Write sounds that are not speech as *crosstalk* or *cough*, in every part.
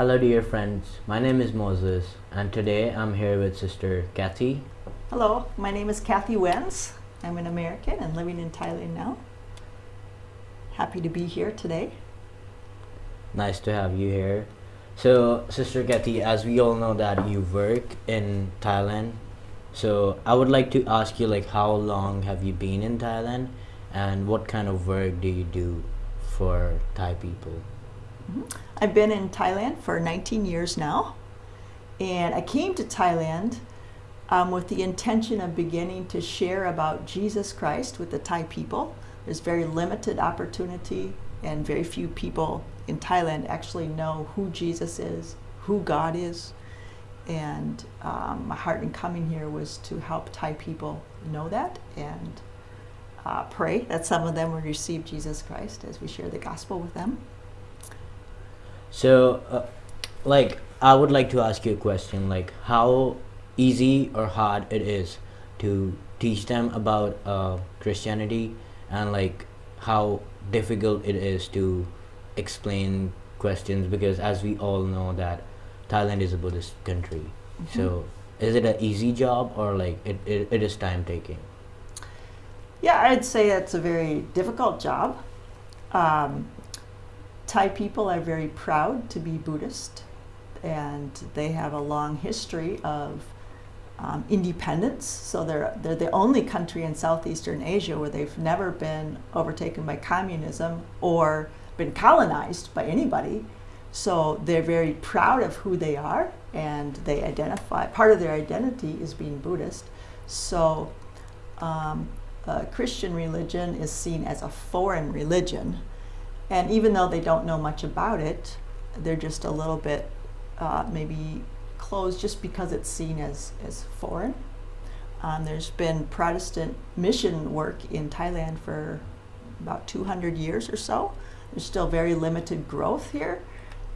Hello, dear friends. My name is Moses, and today I'm here with Sister Kathy. Hello, my name is Kathy Wenz. I'm an American and living in Thailand now. Happy to be here today. Nice to have you here. So, Sister Kathy, as we all know that you work in Thailand, so I would like to ask you, like, how long have you been in Thailand, and what kind of work do you do for Thai people? I've been in Thailand for 19 years now, and I came to Thailand um, with the intention of beginning to share about Jesus Christ with the Thai people. There's very limited opportunity, and very few people in Thailand actually know who Jesus is, who God is. And um, my heart in coming here was to help Thai people know that and uh, pray that some of them would receive Jesus Christ as we share the gospel with them. So, uh, like, I would like to ask you a question, like, how easy or hard it is to teach them about uh, Christianity, and like, how difficult it is to explain questions because, as we all know, that Thailand is a Buddhist country. So, is it an easy job or like it, it, it is time taking? Yeah, I'd say it's a very difficult job. Um, Thai people are very proud to be Buddhist, and they have a long history of um, independence. So they're they're the only country in Southeastern Asia where they've never been overtaken by communism or been colonized by anybody. So they're very proud of who they are, and they identify. Part of their identity is being Buddhist. So. Um, Christian religion is seen as a foreign religion. And even though they don't know much about it, they're just a little bit uh, maybe closed just because it's seen as, as foreign. Um, there's been Protestant mission work in Thailand for about 200 years or so. There's still very limited growth here.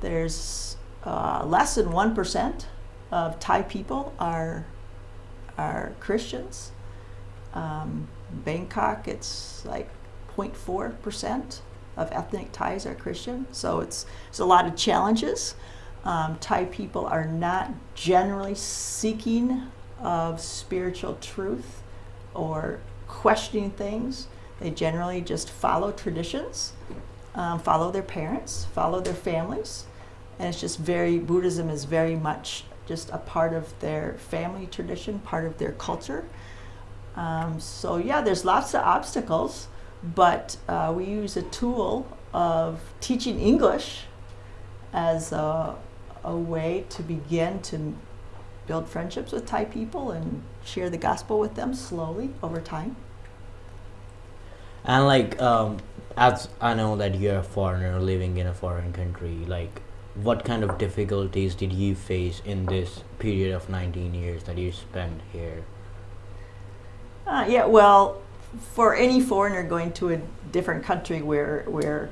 There's uh, less than 1% of Thai people are, are Christians. Um, Bangkok, it's like 0.4% of ethnic Thais are Christian. So it's, it's a lot of challenges. Um, Thai people are not generally seeking of spiritual truth or questioning things. They generally just follow traditions, um, follow their parents, follow their families. And it's just very, Buddhism is very much just a part of their family tradition, part of their culture. Um, so yeah, there's lots of obstacles, but uh, we use a tool of teaching English as a, a way to begin to build friendships with Thai people and share the gospel with them slowly over time. And like, um, as I know that you're a foreigner living in a foreign country, like, what kind of difficulties did you face in this period of 19 years that you spent here? Uh, yeah, well, for any foreigner going to a different country where where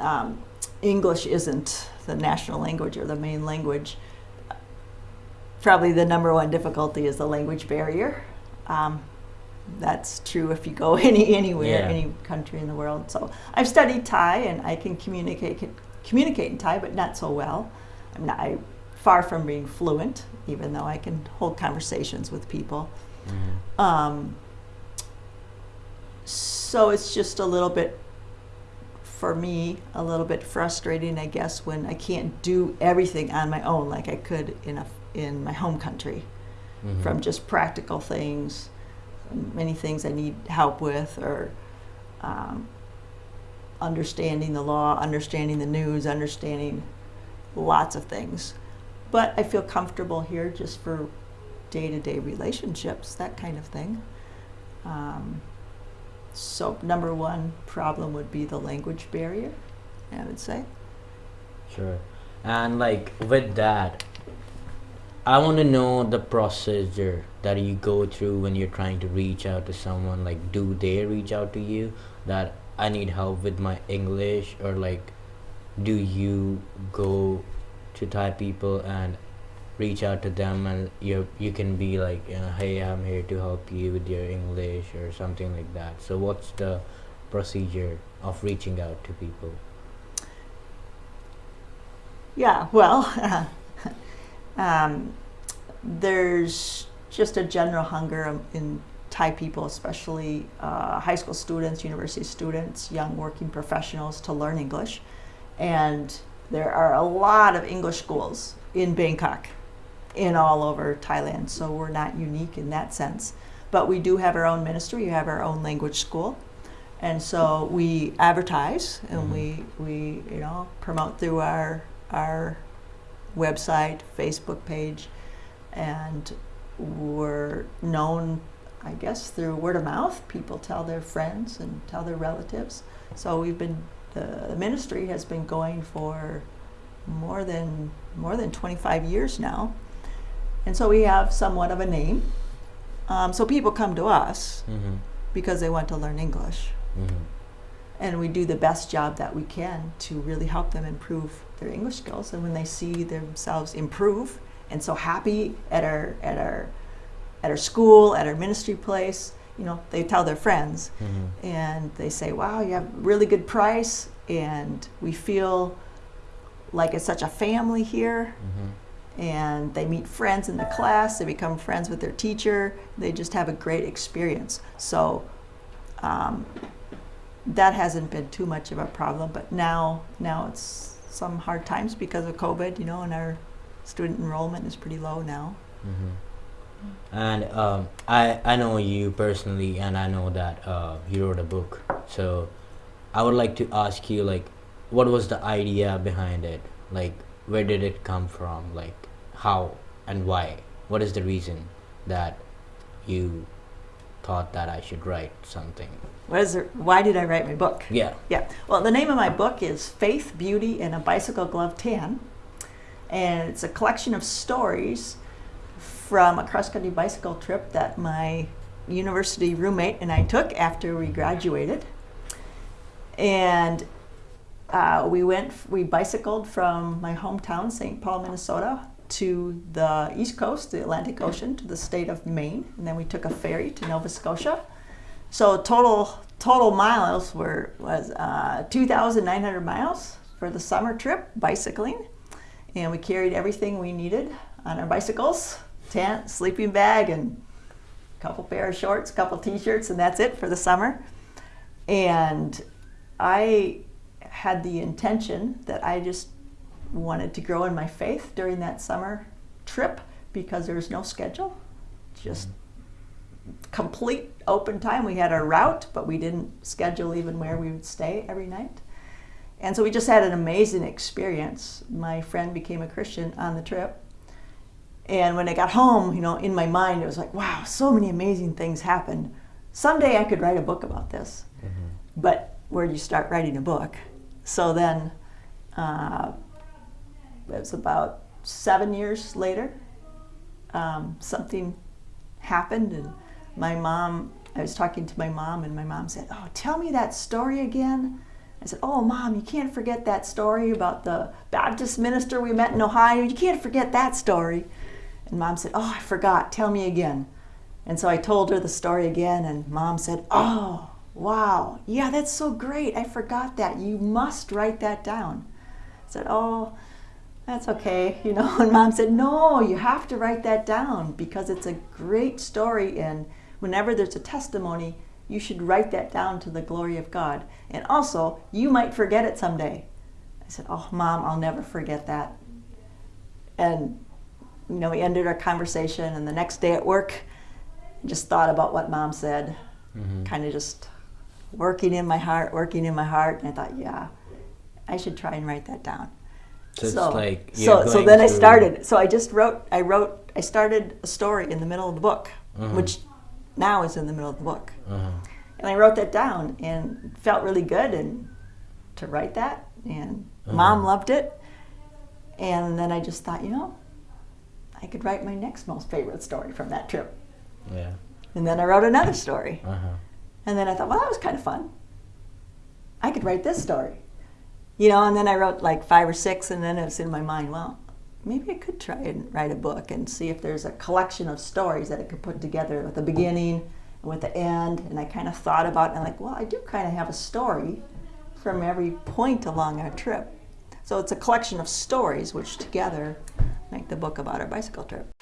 um, English isn't the national language or the main language, probably the number one difficulty is the language barrier. Um, that's true if you go *laughs* any anywhere, Yeah. any country in the world. So I've studied Thai and I can communicate communicate in Thai, but not so well. I'm not I, far from being fluent, even though I can hold conversations with people. Um, so it's just a little bit, for me, a little bit frustrating, I guess, when I can't do everything on my own like I could in a in my home country, Mhm. from just practical things, many things I need help with, or um, understanding the law, understanding the news, understanding lots of things. But I feel comfortable here just for day-to-day relationships, that kind of thing. Um, so number one problem would be the language barrier, I would say. Sure. And like with that, I want to know the procedure that you go through when you're trying to reach out to someone. Like, do they reach out to you that I need help with my English, or like, do you go to Thai people and reach out to them and you you can be like, you know, hey, I'm here to help you with your English or something like that. So, what's the procedure of reaching out to people? Yeah, well, *laughs* um, there's just a general hunger in Thai people, especially uh, high school students, university students, young working professionals, to learn English. And there are a lot of English schools in Bangkok and all over Thailand, so we're not unique in that sense. But we do have our own ministry, we have our own language school. And so we advertise and Mhm. we, we you know promote through our our website, Facebook page, and we're known, I guess, through word of mouth. People tell their friends and tell their relatives. So we've been the ministry has been going for more than more than 25 years now, and so we have somewhat of a name. Um, so people come to us Mm-hmm. because they want to learn English, Mm-hmm. and we do the best job that we can to really help them improve their English skills. And when they see themselves improve and so happy at our at our at our school, at our ministry place, you know, they tell their friends Mm-hmm. and they say, "Wow, you have really good price," and we feel like it's such a family here. Mm-hmm. And they meet friends in the class. They become friends with their teacher. They just have a great experience. So um, that hasn't been too much of a problem. But now, now it's some hard times because of COVID, you know, and our student enrollment is pretty low now. Mm-hmm. And um, I I know you personally, and I know that uh, you wrote a book. So I would like to ask you, like, what was the idea behind it? Like, where did it come from? Like, how and why? What is the reason that you thought that I should write something? What is it? Why did I write my book? Yeah. Yeah. Well, the name of my book is Faith, Beauty, and a Bicycle Glove Tan. And it's a collection of stories from a cross country bicycle trip that my university roommate and I took after we graduated. And uh, we went, we bicycled from my hometown, St. Paul, Minnesota, to the East Coast, the Atlantic Ocean, to the state of Maine. And then we took a ferry to Nova Scotia. So total total miles were was uh, 2,900 miles for the summer trip bicycling, and we carried everything we needed on our bicycles: tent, sleeping bag, and a couple pair of shorts, couple t-shirts, and that's it for the summer. And I had the intention that I just wanted to grow in my faith during that summer trip because there was no schedule, just complete open time. We had our route, but we didn't schedule even where we would stay every night. And so we just had an amazing experience. My friend became a Christian on the trip. And when I got home, you know, in my mind, it was like, wow, so many amazing things happened. Someday I could write a book about this. Mm-hmm. But where do you start writing a book? So then uh, it was about seven years later, um, something happened, and my mom, I was talking to my mom, and my mom said, Oh, tell me that story again. I said, Oh, mom, you can't forget that story about the Baptist minister we met in Ohio. You can't forget that story. And mom said, Oh, I forgot. Tell me again. And so I told her the story again, and mom said, Oh, wow. Yeah, that's so great. I forgot that. You must write that down. I said, Oh, that's okay, you know. *laughs* And mom said, No, you have to write that down because it's a great story. And whenever there's a testimony, you should write that down to the glory of God. And also, you might forget it someday. I said, Oh, mom, I'll never forget that. And, you know, we ended our conversation. And the next day at work, just thought about what mom said, Mm-hmm. kind of just working in my heart, working in my heart. And I thought, yeah, I should try and write that down So, it's like so so then I started. So I just wrote. I wrote. I started a story in the middle of the book, Mhm. which now is in the middle of the book. Uh-huh. And I wrote that down, and felt really good, and to write that. And mom Mhm. loved it. And then I just thought, you know, I could write my next most favorite story from that trip. Yeah. And then I wrote another story. Uh-huh. And then I thought, well, that was kind of fun. I could write this story. You know, and then I wrote like five or six, and then it was in my mind, well, maybe I could try and write a book and see if there's a collection of stories that I could put together with the beginning and with the end. And I kind of thought about it, and like, well, I do kind of have a story from every point along our trip. So it's a collection of stories which together make the book about our bicycle trip.